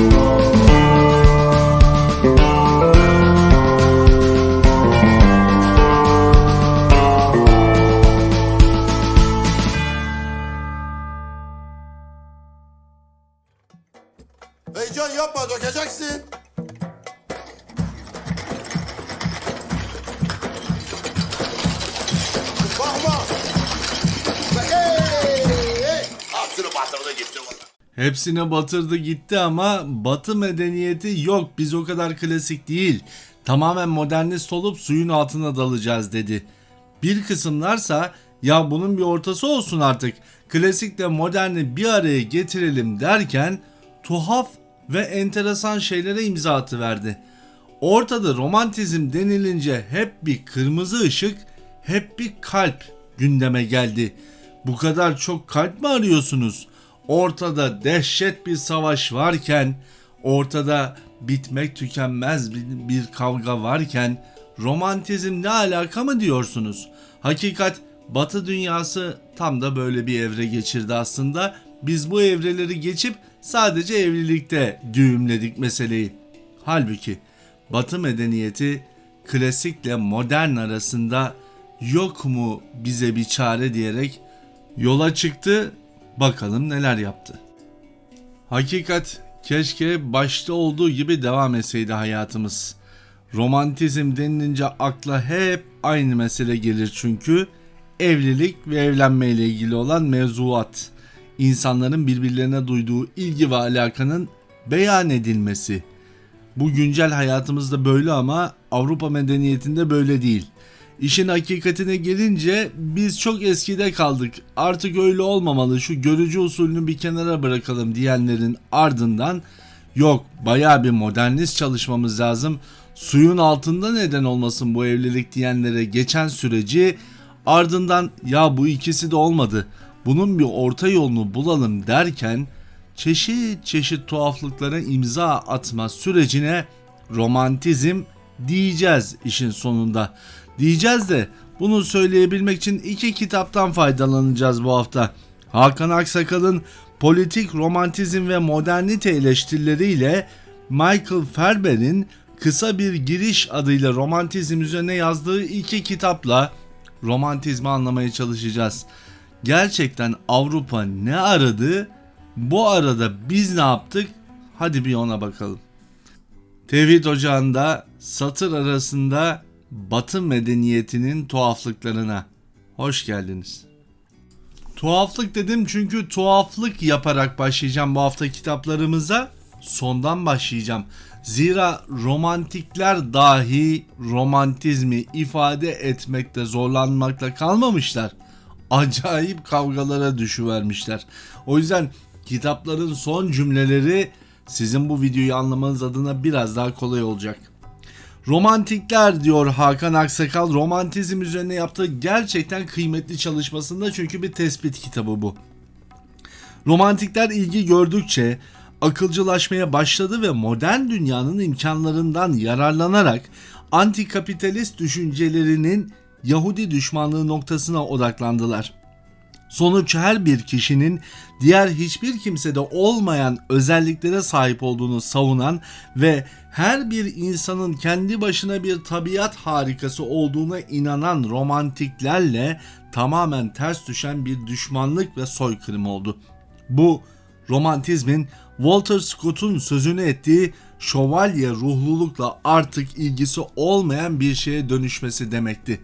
Oh. Hepsine batırdı gitti ama batı medeniyeti yok biz o kadar klasik değil. Tamamen modernist olup suyun altına dalacağız dedi. Bir kısımlarsa ya bunun bir ortası olsun artık. Klasikle moderni bir araya getirelim derken tuhaf ve enteresan şeylere imza atıverdi. Ortada romantizm denilince hep bir kırmızı ışık, hep bir kalp gündeme geldi. Bu kadar çok kalp mi arıyorsunuz? Ortada dehşet bir savaş varken, ortada bitmek tükenmez bir, kavga varken romantizm ne alaka mı diyorsunuz? Hakikat Batı dünyası tam da böyle bir evre geçirdi aslında. Biz bu evreleri geçip sadece evlilikte düğümledik meseleyi. Halbuki Batı medeniyeti klasikle modern arasında yok mu bize bir çare diyerek yola çıktı. Bakalım neler yaptı. Hakikat keşke başta olduğu gibi devam etseydi hayatımız. Romantizm denilince akla hep aynı mesele gelir çünkü evlilik ve evlenme ile ilgili olan mevzuat. İnsanların birbirlerine duyduğu ilgi ve alakanın beyan edilmesi. Bu güncel hayatımızda böyle ama Avrupa medeniyetinde böyle değil. İşin hakikatine gelince biz çok eskide kaldık. Artık öyle olmamalı. Şu görücü usulünü bir kenara bırakalım diyenlerin ardından yok baya bir modernist çalışmamız lazım. Suyun altında neden olmasın bu evlilik diyenlere geçen süreci ardından ya bu ikisi de olmadı. Bunun bir orta yolunu bulalım derken çeşit çeşit tuhaflıklara imza atma sürecine romantizm diyeceğiz işin sonunda. Diyeceğiz de bunu söyleyebilmek için iki kitaptan faydalanacağız bu hafta. Hakan Aksakal'ın politik romantizm ve modernite eleştirileriyle Michael Ferber'in kısa bir giriş adıyla romantizm üzerine yazdığı iki kitapla romantizmi anlamaya çalışacağız. Gerçekten Avrupa ne aradı? Bu arada biz ne yaptık? Hadi bir ona bakalım. Tevhid Ocağı'nda satır arasında Batı medeniyetinin tuhaflıklarına hoş geldiniz. Tuhaflık dedim çünkü tuhaflık yaparak başlayacağım bu hafta kitaplarımıza. Sondan başlayacağım. Zira romantikler dahi romantizmi ifade etmekte zorlanmakla kalmamışlar. Acayip kavgalara düşüvermişler. O yüzden kitapların son cümleleri sizin bu videoyu anlamanız adına biraz daha kolay olacak. Romantikler diyor Hakan Aksakal romantizm üzerine yaptığı gerçekten kıymetli çalışmasında çünkü bir tespit kitabı bu. Romantikler ilgi gördükçe akılcılaşmaya başladı ve modern dünyanın imkanlarından yararlanarak antikapitalist düşüncelerinin Yahudi düşmanlığı noktasına odaklandılar. Sonuç her bir kişinin diğer hiçbir kimsede olmayan özelliklere sahip olduğunu savunan ve her bir insanın kendi başına bir tabiat harikası olduğuna inanan romantiklerle tamamen ters düşen bir düşmanlık ve soykırım oldu. Bu romantizmin Walter Scott'un sözünü ettiği şövalye ruhlulukla artık ilgisi olmayan bir şeye dönüşmesi demekti.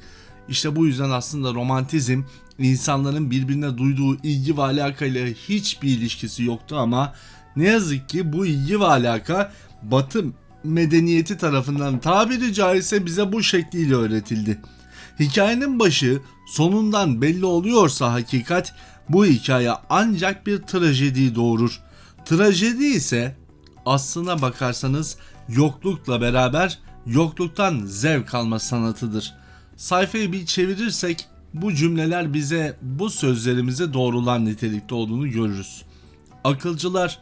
İşte bu yüzden aslında romantizm insanların birbirine duyduğu ilgi ve alakayla hiçbir ilişkisi yoktu ama ne yazık ki bu ilgi ve alaka Batı medeniyeti tarafından tabiri caizse bize bu şekliyle öğretildi. Hikayenin başı sonundan belli oluyorsa hakikat bu hikaye ancak bir trajedi doğurur. Trajedi ise aslına bakarsanız yoklukla beraber yokluktan zevk alma sanatıdır. Sayfayı bir çevirirsek bu cümleler bize bu sözlerimize doğrulan nitelikte olduğunu görürüz. Akılcılar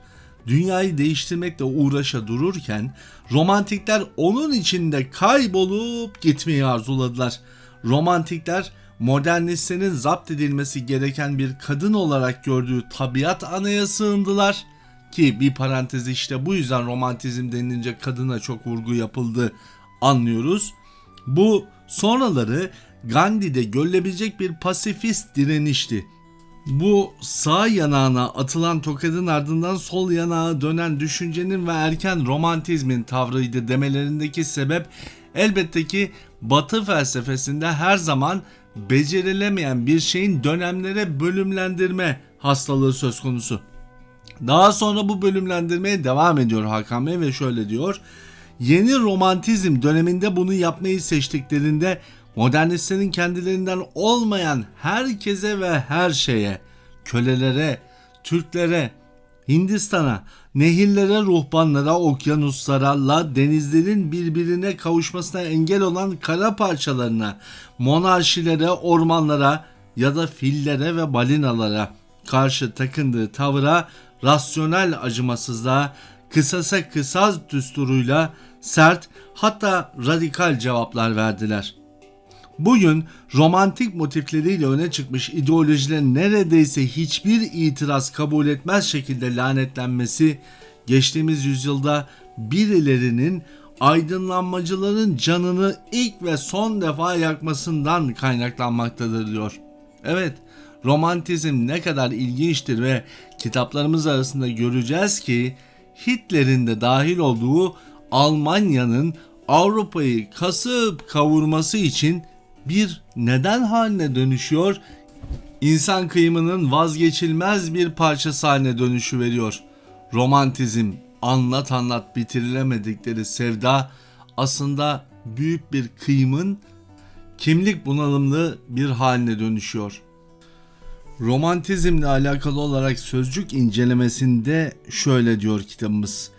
dünyayı değiştirmekle uğraşa dururken romantikler onun içinde kaybolup gitmeyi arzuladılar. Romantikler modernistlerin zapt edilmesi gereken bir kadın olarak gördüğü tabiat anaya sığındılar. ki bir parantez işte bu yüzden romantizm denilince kadına çok vurgu yapıldı anlıyoruz. Bu sonraları Gandhi'de görülebilecek bir pasifist direnişti. Bu sağ yanağına atılan tokadın ardından sol yanağa dönen düşüncenin ve erken romantizmin tavrıydı demelerindeki sebep elbette ki Batı felsefesinde her zaman becerilemeyen bir şeyin dönemlere bölümlendirme hastalığı söz konusu. Daha sonra bu bölümlendirmeye devam ediyor Hakan Bey ve şöyle diyor. Yeni romantizm döneminde bunu yapmayı seçtiklerinde modernistlerin kendilerinden olmayan herkese ve her şeye, kölelere, Türklere, Hindistan'a, nehirlere, ruhbanlara, okyanuslara, la denizlerin birbirine kavuşmasına engel olan kara parçalarına, monarşilere, ormanlara ya da fillere ve balinalara karşı takındığı tavıra rasyonel acımasızlığa, kısasa kısas düsturuyla sert hatta radikal cevaplar verdiler. Bugün romantik motifleriyle öne çıkmış ideolojilerin neredeyse hiçbir itiraz kabul etmez şekilde lanetlenmesi geçtiğimiz yüzyılda birilerinin aydınlanmacıların canını ilk ve son defa yakmasından kaynaklanmaktadır diyor. Evet, romantizm ne kadar ilginçtir ve kitaplarımız arasında göreceğiz ki Hitler'in de dahil olduğu Almanya'nın Avrupa'yı kasıp kavurması için bir neden haline dönüşüyor. İnsan kıyımının vazgeçilmez bir parçası haline dönüşü veriyor. Romantizm, anlat anlat bitirilemedikleri sevda aslında büyük bir kıyımın kimlik bunalımlı bir haline dönüşüyor. Romantizmle alakalı olarak sözcük incelemesinde şöyle diyor kitabımız.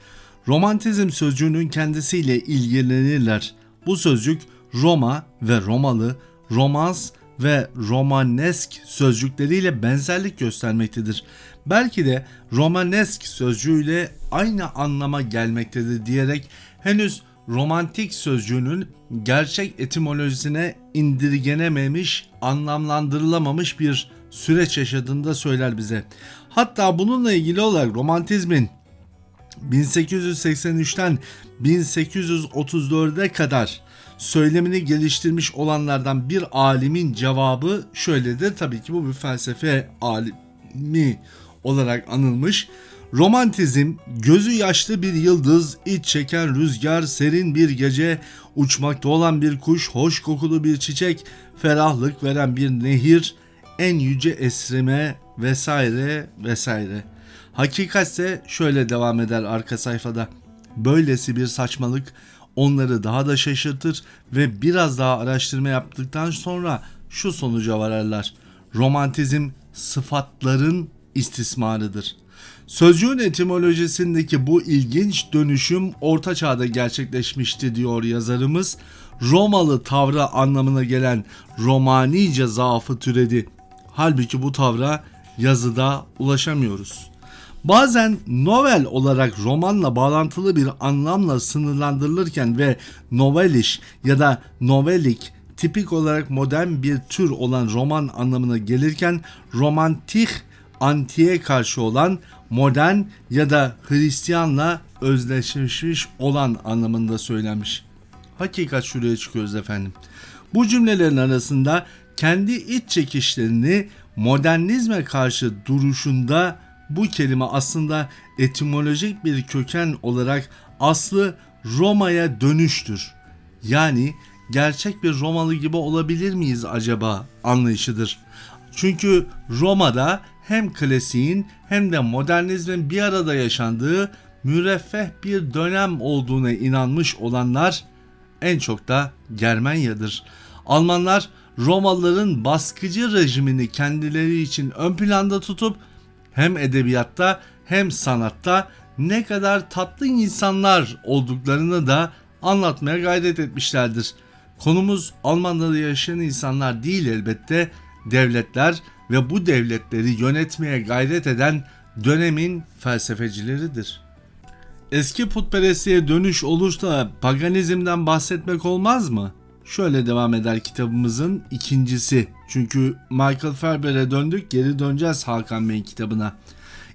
Romantizm sözcüğünün kendisiyle ilgilenirler. Bu sözcük Roma ve Romalı, romans ve romanesk sözcükleriyle benzerlik göstermektedir. Belki de romanesk sözcüğüyle aynı anlama gelmektedir diyerek henüz romantik sözcüğünün gerçek etimolojisine indirgenememiş, anlamlandırılamamış bir süreç yaşadığını da söyler bize. Hatta bununla ilgili olarak romantizmin 1883'ten 1834'e kadar söylemini geliştirmiş olanlardan bir alimin cevabı şöyledir. Tabii ki bu bir felsefe alimi olarak anılmış. Romantizm gözü yaşlı bir yıldız, iç çeken rüzgar, serin bir gece, uçmakta olan bir kuş, hoş kokulu bir çiçek, ferahlık veren bir nehir, en yüce esrime vesaire vesaire. Hakikatse şöyle devam eder arka sayfada. Böylesi bir saçmalık onları daha da şaşırtır ve biraz daha araştırma yaptıktan sonra şu sonuca vararlar. Romantizm sıfatların istismarıdır. Sözcüğün etimolojisindeki bu ilginç dönüşüm orta çağda gerçekleşmişti diyor yazarımız. Romalı tavra anlamına gelen Romanice zaafı türedi. Halbuki bu tavra yazıda ulaşamıyoruz. Bazen novel olarak romanla bağlantılı bir anlamla sınırlandırılırken ve noveliş ya da novelik tipik olarak modern bir tür olan roman anlamına gelirken romantik antiye karşı olan modern ya da Hristiyanla özdeşleşmiş olan anlamında söylenmiş. Hakikat şuraya çıkıyoruz efendim. Bu cümlelerin arasında kendi iç çekişlerini modernizme karşı duruşunda bu kelime aslında etimolojik bir köken olarak aslı Roma'ya dönüştür. Yani gerçek bir Romalı gibi olabilir miyiz acaba anlayışıdır. Çünkü Roma'da hem klasiğin hem de modernizmin bir arada yaşandığı müreffeh bir dönem olduğuna inanmış olanlar en çok da Germanya'dır. Almanlar Romalıların baskıcı rejimini kendileri için ön planda tutup hem edebiyatta hem sanatta ne kadar tatlı insanlar olduklarını da anlatmaya gayret etmişlerdir. Konumuz Almanya'da yaşayan insanlar değil elbette devletler ve bu devletleri yönetmeye gayret eden dönemin felsefecileridir. Eski putperestliğe dönüş olursa paganizmden bahsetmek olmaz mı? Şöyle devam eder kitabımızın ikincisi. Çünkü Michael Ferber'e döndük geri döneceğiz Hakan Bey'in kitabına.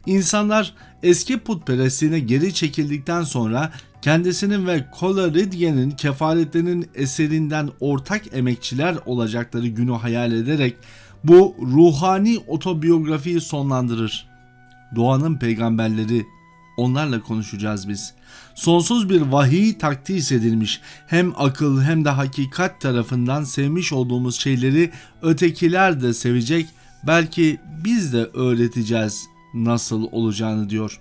İnsanlar eski putperestliğine geri çekildikten sonra kendisinin ve Coleridge'nin kefaletlerinin eserinden ortak emekçiler olacakları günü hayal ederek bu ruhani otobiyografiyi sonlandırır. Doğanın peygamberleri onlarla konuşacağız biz. Sonsuz bir vahiy takdis edilmiş. Hem akıl hem de hakikat tarafından sevmiş olduğumuz şeyleri ötekiler de sevecek. Belki biz de öğreteceğiz nasıl olacağını diyor.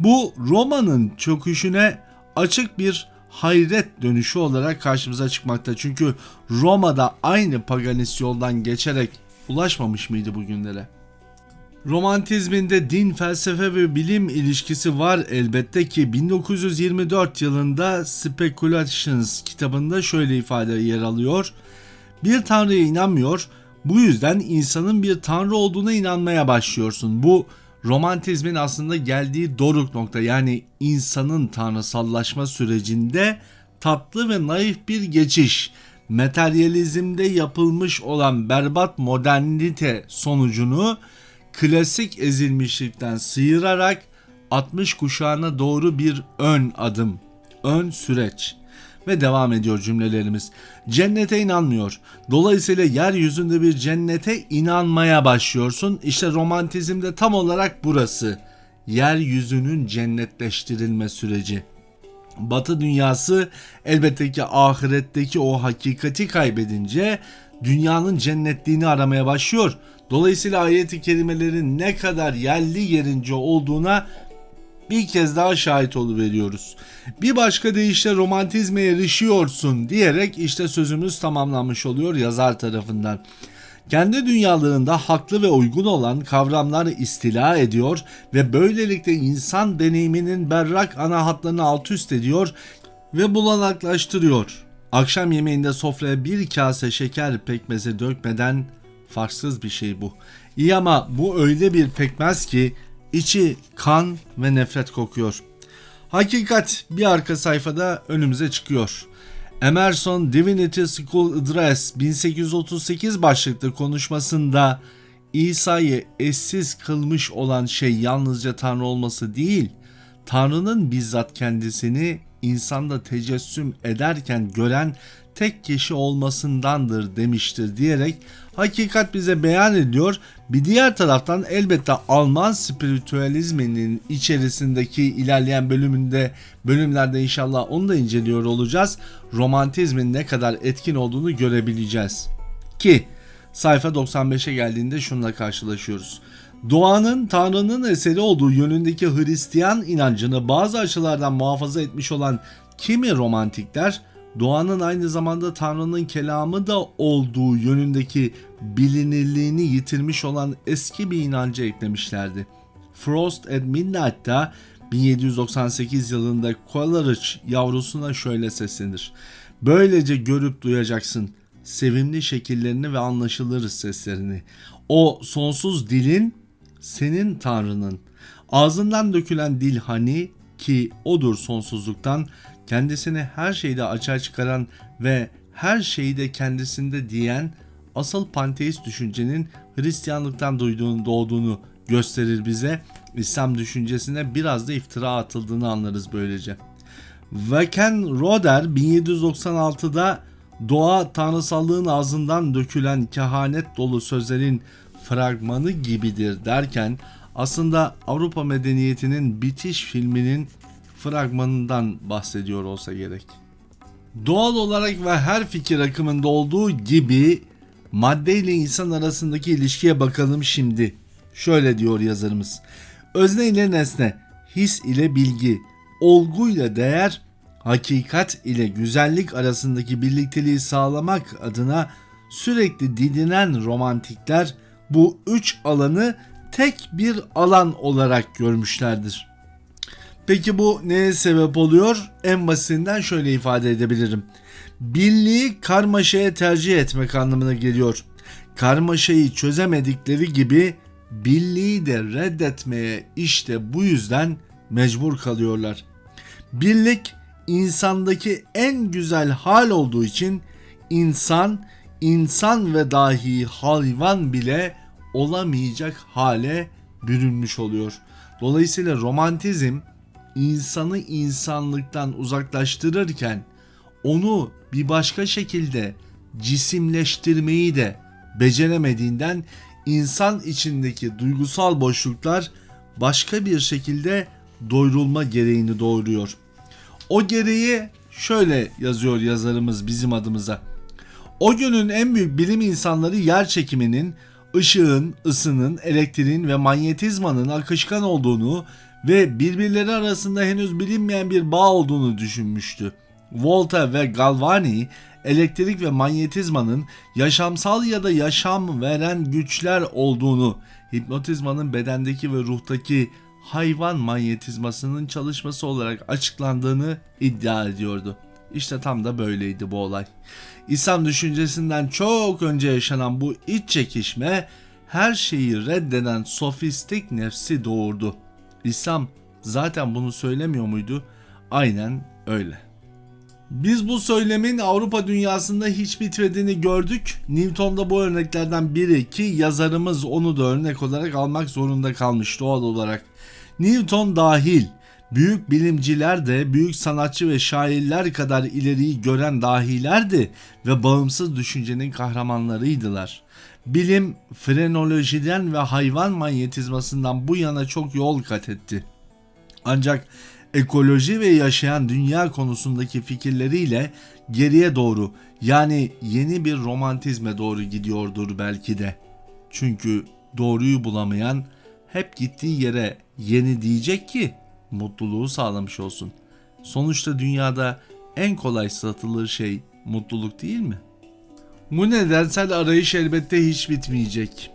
Bu Roma'nın çöküşüne açık bir hayret dönüşü olarak karşımıza çıkmakta. Çünkü Roma'da aynı paganist yoldan geçerek ulaşmamış mıydı bugünlere? Romantizminde din, felsefe ve bilim ilişkisi var elbette ki 1924 yılında Speculations kitabında şöyle ifade yer alıyor. Bir tanrıya inanmıyor, bu yüzden insanın bir tanrı olduğuna inanmaya başlıyorsun. Bu romantizmin aslında geldiği doruk nokta yani insanın tanrısallaşma sürecinde tatlı ve naif bir geçiş. Materyalizmde yapılmış olan berbat modernite sonucunu klasik ezilmişlikten sıyırarak 60 kuşağına doğru bir ön adım, ön süreç ve devam ediyor cümlelerimiz. Cennete inanmıyor. Dolayısıyla yeryüzünde bir cennete inanmaya başlıyorsun. İşte romantizmde tam olarak burası. Yeryüzünün cennetleştirilme süreci. Batı dünyası elbette ki ahiretteki o hakikati kaybedince dünyanın cennetliğini aramaya başlıyor. Dolayısıyla ayet-i kerimelerin ne kadar yerli yerince olduğuna bir kez daha şahit veriyoruz. Bir başka deyişle romantizme erişiyorsun diyerek işte sözümüz tamamlanmış oluyor yazar tarafından. Kendi dünyalığında haklı ve uygun olan kavramlar istila ediyor ve böylelikle insan deneyiminin berrak ana hatlarını alt üst ediyor ve bulanaklaştırıyor. Akşam yemeğinde sofraya bir kase şeker pekmezi dökmeden farksız bir şey bu. İyi ama bu öyle bir pekmez ki içi kan ve nefret kokuyor. Hakikat bir arka sayfada önümüze çıkıyor. Emerson Divinity School Address 1838 başlıklı konuşmasında İsa'yı eşsiz kılmış olan şey yalnızca Tanrı olması değil, Tanrı'nın bizzat kendisini insanda tecessüm ederken gören tek kişi olmasındandır demiştir diyerek hakikat bize beyan ediyor. Bir diğer taraftan elbette Alman spiritüalizminin içerisindeki ilerleyen bölümünde bölümlerde inşallah onu da inceliyor olacağız. Romantizmin ne kadar etkin olduğunu görebileceğiz. Ki sayfa 95'e geldiğinde şunla karşılaşıyoruz. Doğanın Tanrı'nın eseri olduğu yönündeki Hristiyan inancını bazı açılardan muhafaza etmiş olan kimi romantikler doğanın aynı zamanda Tanrı'nın kelamı da olduğu yönündeki bilinirliğini yitirmiş olan eski bir inancı eklemişlerdi. Frost at Midnight'ta 1798 yılında Coleridge yavrusuna şöyle seslenir. Böylece görüp duyacaksın sevimli şekillerini ve anlaşılır seslerini. O sonsuz dilin senin Tanrı'nın. Ağzından dökülen dil hani ki odur sonsuzluktan kendisini her şeyde açığa çıkaran ve her şeyi de kendisinde diyen asıl panteist düşüncenin Hristiyanlıktan duyduğunu, doğduğunu gösterir bize. İslam düşüncesine biraz da iftira atıldığını anlarız böylece. Vaken Roder 1796'da doğa tanrısallığın ağzından dökülen kehanet dolu sözlerin fragmanı gibidir derken aslında Avrupa medeniyetinin bitiş filminin fragmanından bahsediyor olsa gerek. Doğal olarak ve her fikir akımında olduğu gibi madde ile insan arasındaki ilişkiye bakalım şimdi. Şöyle diyor yazarımız. Özne ile nesne, his ile bilgi, olgu ile değer, hakikat ile güzellik arasındaki birlikteliği sağlamak adına sürekli didinen romantikler bu üç alanı tek bir alan olarak görmüşlerdir. Peki bu neye sebep oluyor? En basitinden şöyle ifade edebilirim. Birliği karmaşaya tercih etmek anlamına geliyor. Karmaşayı çözemedikleri gibi birliği de reddetmeye işte bu yüzden mecbur kalıyorlar. Birlik insandaki en güzel hal olduğu için insan, insan ve dahi hayvan bile olamayacak hale bürünmüş oluyor. Dolayısıyla romantizm insanı insanlıktan uzaklaştırırken onu bir başka şekilde cisimleştirmeyi de beceremediğinden insan içindeki duygusal boşluklar başka bir şekilde doyurulma gereğini doğuruyor. O gereği şöyle yazıyor yazarımız bizim adımıza. O günün en büyük bilim insanları yer çekiminin, ışığın, ısının, elektriğin ve manyetizmanın akışkan olduğunu ve birbirleri arasında henüz bilinmeyen bir bağ olduğunu düşünmüştü. Volta ve Galvani elektrik ve manyetizmanın yaşamsal ya da yaşam veren güçler olduğunu, hipnotizmanın bedendeki ve ruhtaki hayvan manyetizmasının çalışması olarak açıklandığını iddia ediyordu. İşte tam da böyleydi bu olay. İslam düşüncesinden çok önce yaşanan bu iç çekişme her şeyi reddeden sofistik nefsi doğurdu. İslam zaten bunu söylemiyor muydu? Aynen öyle. Biz bu söylemin Avrupa dünyasında hiç bitmediğini gördük. Newton'da bu örneklerden biri ki yazarımız onu da örnek olarak almak zorunda kalmış doğal olarak. Newton dahil büyük bilimciler de büyük sanatçı ve şairler kadar ileriyi gören dahilerdi ve bağımsız düşüncenin kahramanlarıydılar. Bilim frenolojiden ve hayvan manyetizmasından bu yana çok yol kat etti. Ancak ekoloji ve yaşayan dünya konusundaki fikirleriyle geriye doğru yani yeni bir romantizme doğru gidiyordur belki de. Çünkü doğruyu bulamayan hep gittiği yere yeni diyecek ki mutluluğu sağlamış olsun. Sonuçta dünyada en kolay satılır şey mutluluk değil mi? Bu nedensel arayış elbette hiç bitmeyecek.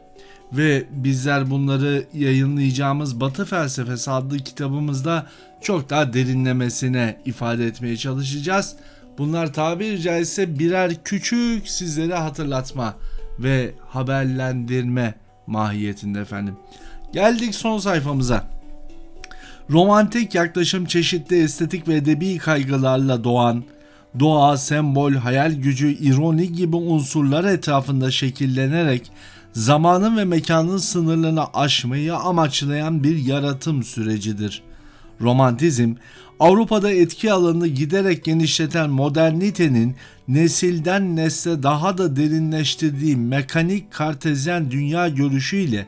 Ve bizler bunları yayınlayacağımız Batı Felsefesi adlı kitabımızda çok daha derinlemesine ifade etmeye çalışacağız. Bunlar tabiri caizse birer küçük sizlere hatırlatma ve haberlendirme mahiyetinde efendim. Geldik son sayfamıza. Romantik yaklaşım çeşitli estetik ve edebi kaygılarla doğan, doğa, sembol, hayal gücü, ironi gibi unsurlar etrafında şekillenerek zamanın ve mekanın sınırlarını aşmayı amaçlayan bir yaratım sürecidir. Romantizm, Avrupa'da etki alanını giderek genişleten modernitenin nesilden nesle daha da derinleştirdiği mekanik kartezyen dünya görüşüyle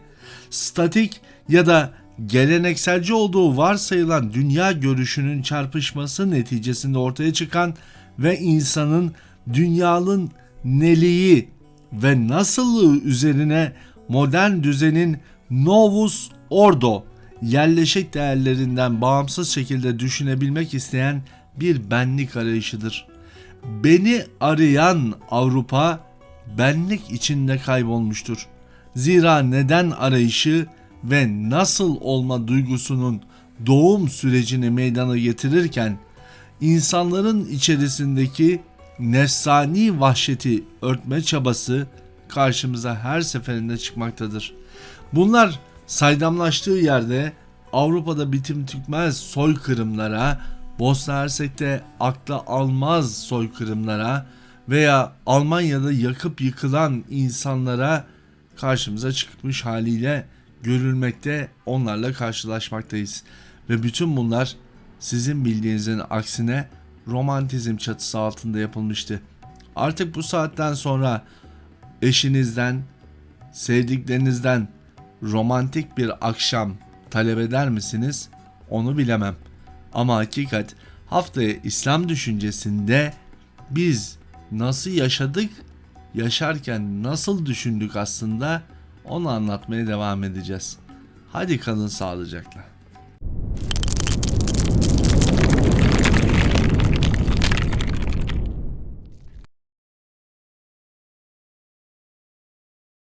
statik ya da gelenekselci olduğu varsayılan dünya görüşünün çarpışması neticesinde ortaya çıkan ve insanın dünyanın neliği ve nasıllığı üzerine modern düzenin novus ordo yerleşik değerlerinden bağımsız şekilde düşünebilmek isteyen bir benlik arayışıdır. Beni arayan Avrupa benlik içinde kaybolmuştur. Zira neden arayışı ve nasıl olma duygusunun doğum sürecini meydana getirirken insanların içerisindeki nefsani vahşeti örtme çabası karşımıza her seferinde çıkmaktadır. Bunlar saydamlaştığı yerde Avrupa'da bitim tükmez soykırımlara, Bosna Hersek'te akla almaz soykırımlara veya Almanya'da yakıp yıkılan insanlara karşımıza çıkmış haliyle görülmekte onlarla karşılaşmaktayız. Ve bütün bunlar sizin bildiğinizin aksine romantizm çatısı altında yapılmıştı. Artık bu saatten sonra eşinizden, sevdiklerinizden romantik bir akşam talep eder misiniz? Onu bilemem. Ama hakikat haftaya İslam düşüncesinde biz nasıl yaşadık, yaşarken nasıl düşündük aslında onu anlatmaya devam edeceğiz. Hadi kalın sağlıcakla.